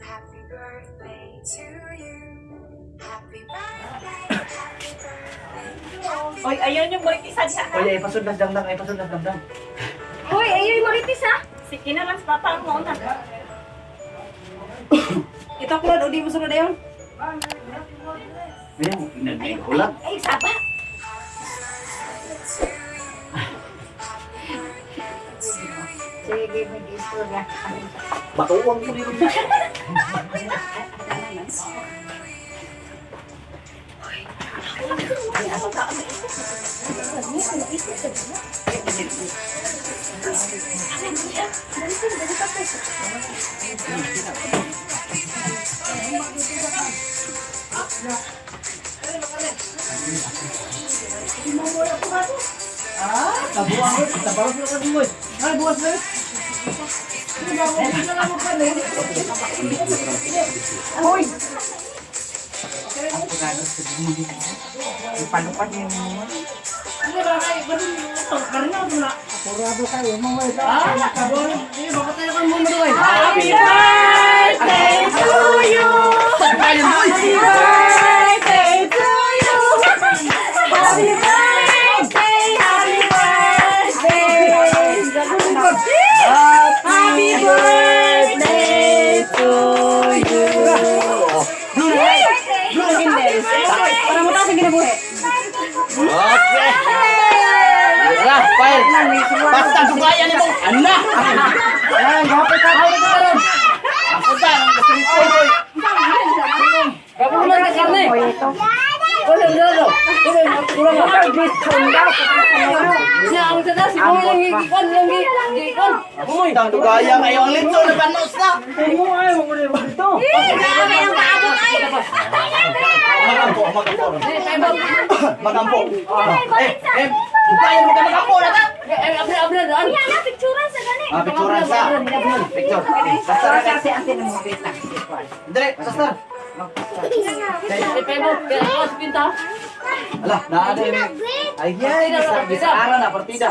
Happy birthday to you. Happy birthday, happy birthday. Happy Oy, ayun yung maritis sa ha. Oy, ay pasundas damdam, ay pasundas damdam. Hoy, ayun yung maritis ha. Sige na lang sa papa mo na. Ito Claude, o di mo sunod na yun. Ayan, nagay ulat. Ay, saba. Matuwang mo rin. Ah. Ay, buwas na. Hoy! Ako nga sa dito. Ipanukat niya mo. Ano ba kayo? Ba't ito? Karina ko na. Apurado kayo, mga ito. Ah, kabon. Eh, baka tayo kang eh. Happy birthday to you! Happy birthday Fire. Basta dugayan mo. Ana. Ayan, gapit ka. Hawak ka ron. Ako ta, ang gusto ko. Kapulan ka karne. Wala wala wala. Wala gigikan lang gigikan. Umoy, tanto gaya kayo ang litso na panos na. Hindi mo ayaw mo rin dito. Gagawin ang paabot ay. Magampo, magampo. Magampo. Eh, eh. Tayo mo ka magampo na ta. Eh, abra, abra, daan. Yan na, picturean sa gani. Ah, picturean sa. Picture. Sasar ka si ate ng mga kita. Dire, sasar. Alah, nah ada ini. Ayah, ini bisa, bisa arah, nah, partida.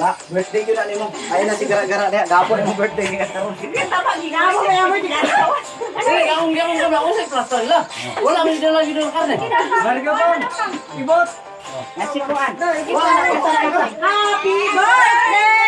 Wala, birthday yun na nimo. Ayun na si gara-gara niya. Gapo nimo birthday niya. Kita pa ginamo na mo ginagawa. Sige, gaong gaong gaong ako sa plaster la. Wala mi dala gid ng karne. Marga pa. Ibot. Nasi kuan. Nah, Happy birthday!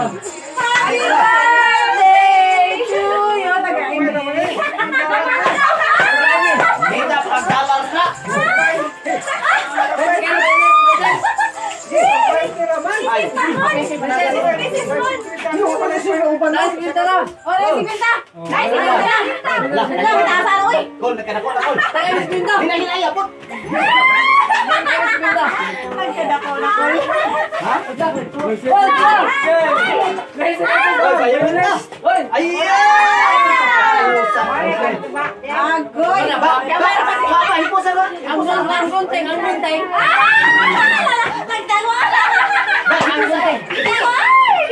Happy birthday to you! Tagain mo naman eh. Kita pag dollar na. Ay, pinta. Oh, Pinta! Pinta! Pinta. Ang gunting, ang gunting. Nagdalawa! Ang gunting.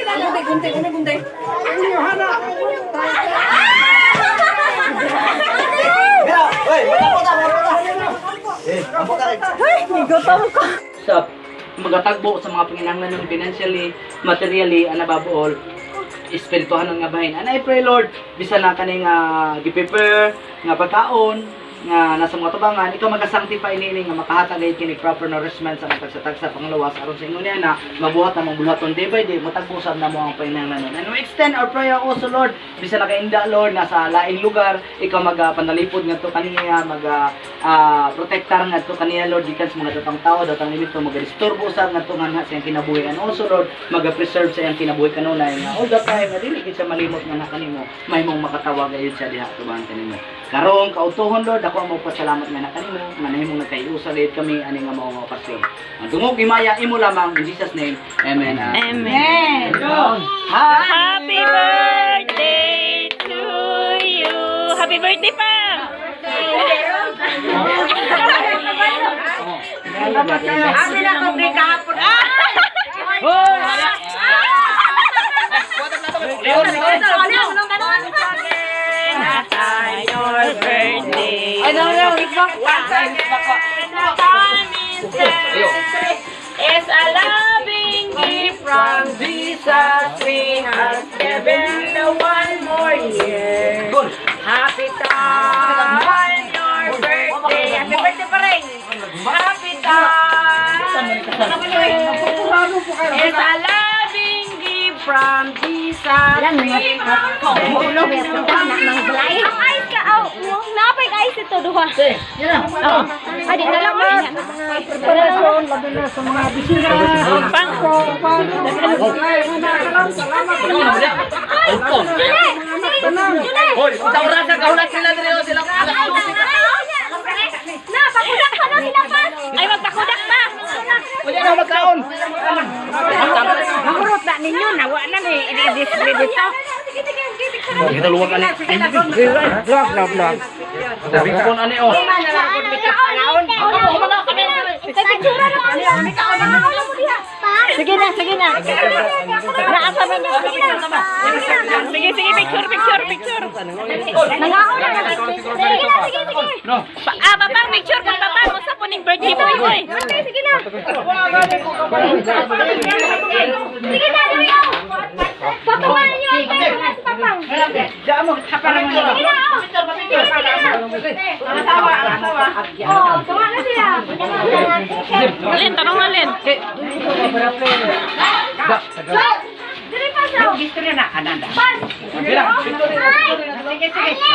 Ang gunting, gunting, ano gunting? Mira, oy, magkapo ta, magkapo ta. Magkapo ta rin. sa magatagbo sa mga panginahanglan ng financially, materially, ana babuol espirituhan nga bahin. And I pray Lord, bisa na kaning uh, gi-prepare nga pagkaon nga nasa mga tubangan ikaw magasanctify nini nga makahatag kini proper nourishment sa mga tagsa-tagsa panglawas aron sa niya na mabuhat na mong bulaton day by day matagpusan na mo ang panginahanglanon and we extend our prayer also Lord. Bisan nakainda Lord nasa laing lugar ikaw magapanalipod ngadto kaniya maga ah, protektar ngadto kaniya Lord gikan sa mga datang tao datang limito magadisturbo usab ngadto nga sa iyang kinabuhi and also Lord maga-preserve sa iyang kinabuhi kanunay nga. All the time nga dili gid siya malimot nga nakanimo may mong makatawag gayud siya diha tubangan kanimo karong kautuhon Lord ako ang magpasalamat nga nakanimo nga nahimong nagkaiusa gayud kami ani nga mao nga okasyon ang dungog imaya imo lamang in Jesus name amen Amen. Happy birthday to you. Happy birthday pa. Amin na ko kay kahapon. Your Tikbak. Is a loving gift from Jesus. We have given one more year. Happy time, your birthday. Happy birthday pa rin. Happy time. It's a loving gift from Jesus. We have Ang satu dua. Adik mana? Kita merasa kau Ini tak ninyo na ini magkaon. Nangurot na ninyo, nawa na ni i-display dito. Sige, sige, sige, sige. Kita luwag ani. Vlog, vlog, vlog. Sabi ko ani oh. Sige na, sige na. Naasa na na. Sige na. Sige, picture, picture, picture. Nangaon na. Sige na, sige, sige. No. Ah, papang picture kung papang. Masa po ning birthday boy, boy. Okay, sige na. Sige na, dali ako. Papawalan niyo ang pera sa papang. Mo mo. Sige na, oh. Sama-sama, sama-sama. Oh, ke mana dia? Nalin, tanong nalin. Dari pasau. Gusto rin na, ananda. Pas! Sige, sige.